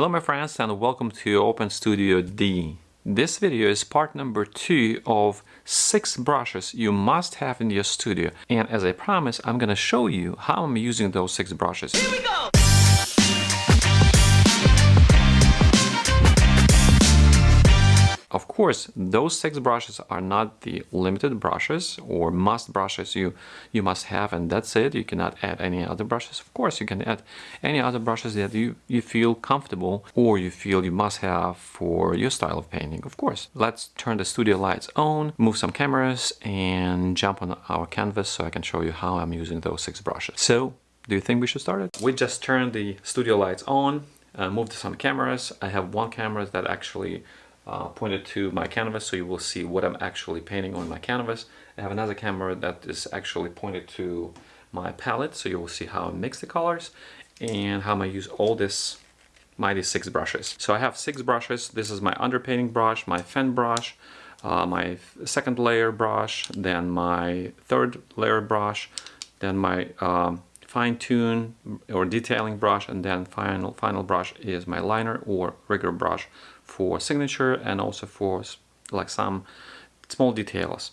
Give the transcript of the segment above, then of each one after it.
Hello my friends and welcome to Open Studio D. This video is part number two of six brushes you must have in your studio and as I promised I'm gonna show you how I'm using those six brushes. Here we go! Course, those six brushes are not the limited brushes or must brushes you, you must have and that's it. You cannot add any other brushes. Of course, you can add any other brushes that you, you feel comfortable or you feel you must have for your style of painting, of course. Let's turn the studio lights on, move some cameras and jump on our canvas so I can show you how I'm using those six brushes. So, do you think we should start it? We just turned the studio lights on, uh, moved some cameras. I have one camera that actually uh, pointed to my canvas so you will see what I'm actually painting on my canvas. I have another camera that is actually pointed to my palette so you will see how I mix the colors and how I use all this mighty six brushes. So I have six brushes. This is my underpainting brush, my fan brush, uh, my second layer brush, then my third layer brush, then my um, fine tune or detailing brush, and then final final brush is my liner or rigger brush for signature and also for like some small details.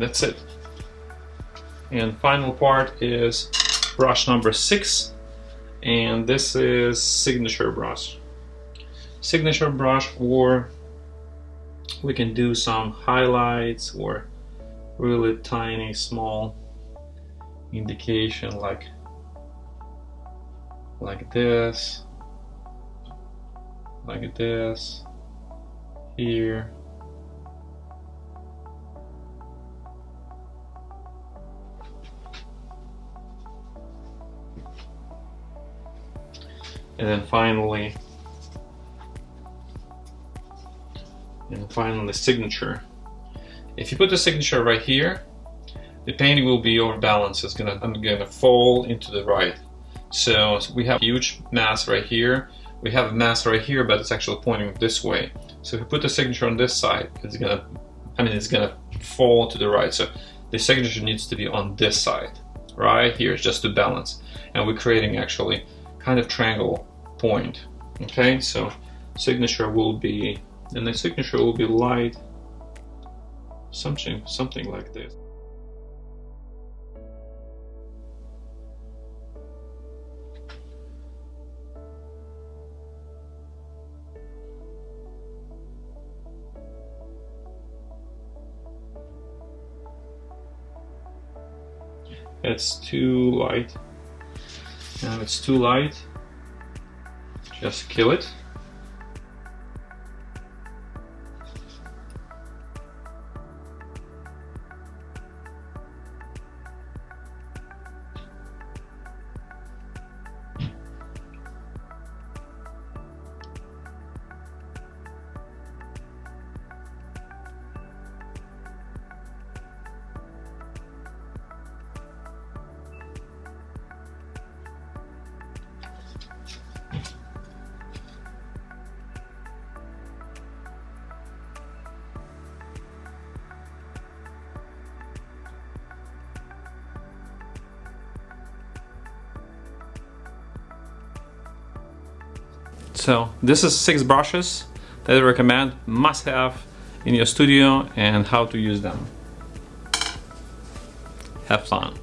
That's it. And final part is brush number six, and this is signature brush. Signature brush, or we can do some highlights or really tiny, small indication like like this, like this, here. And then finally, and finally signature. If you put the signature right here, the painting will be overbalanced. It's gonna, I'm gonna fall into the right. So we have a huge mass right here. We have a mass right here, but it's actually pointing this way. So if you put the signature on this side, it's gonna, I mean, it's gonna fall to the right. So the signature needs to be on this side, right here, just to balance. And we're creating actually kind of triangle point. Okay, so signature will be, and the signature will be light, something, something like this. it's too light and it's too light just kill it So this is six brushes that I recommend, must have in your studio and how to use them. Have fun.